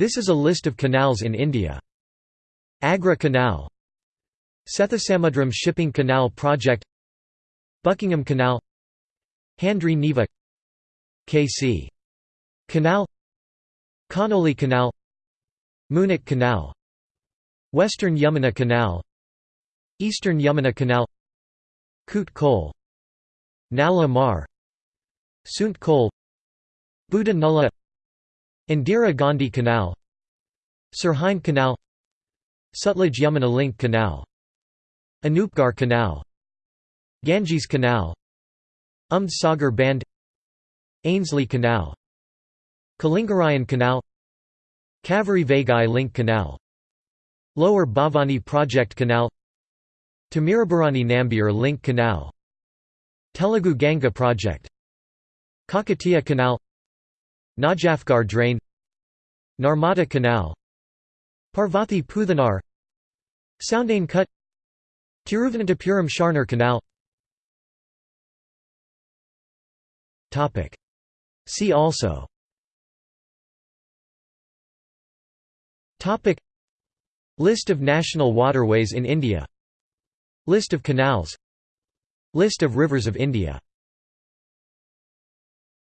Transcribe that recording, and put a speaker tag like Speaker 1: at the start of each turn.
Speaker 1: This is a list of canals in India. Agra Canal Sethusamudram Shipping Canal Project Buckingham Canal Handri Neeva KC Canal Conolly Canal Munak Canal Western Yamuna Canal Eastern Yamuna Canal Koot Kol Nala Mar Sunt Kol Buddha Indira Gandhi Canal Sirhind Canal Sutlej Yamuna Link Canal Anupgarh Canal Ganges Canal Umd Sagar Band Ainslie Canal Kalingarayan Canal Kaveri Vaigai Link Canal Lower Bhavani Project Canal Tamirabarani Nambiar Link Canal Telugu Ganga Project Kakatiya Canal Najafgarh Drain Narmada Canal Parvathi Puthanar Soundane Cut Tiruvananthapuram Sharnar Canal. See also. List of national waterways in India. List of canals. List of rivers of India